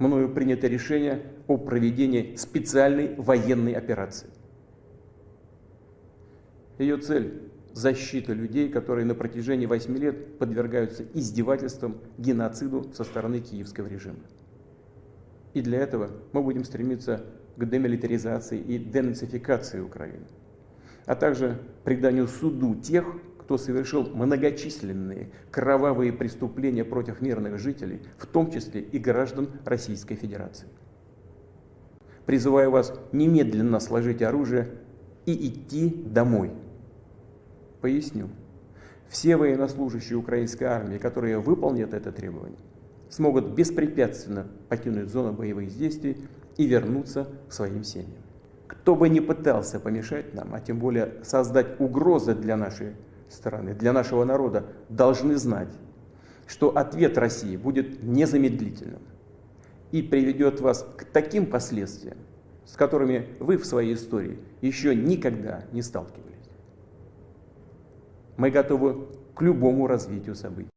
мною принято решение о проведении специальной военной операции. Ее цель – защита людей, которые на протяжении 8 лет подвергаются издевательствам, геноциду со стороны киевского режима. И для этого мы будем стремиться к демилитаризации и денацификации Украины, а также приданию суду тех, кто совершил многочисленные кровавые преступления против мирных жителей, в том числе и граждан Российской Федерации. Призываю вас немедленно сложить оружие и идти домой. Поясню. Все военнослужащие украинской армии, которые выполнят это требование, смогут беспрепятственно покинуть зону боевых действий и вернуться к своим семьям. Кто бы ни пытался помешать нам, а тем более создать угрозы для нашей стороны, для нашего народа, должны знать, что ответ России будет незамедлительным и приведет вас к таким последствиям, с которыми вы в своей истории еще никогда не сталкивались. Мы готовы к любому развитию событий.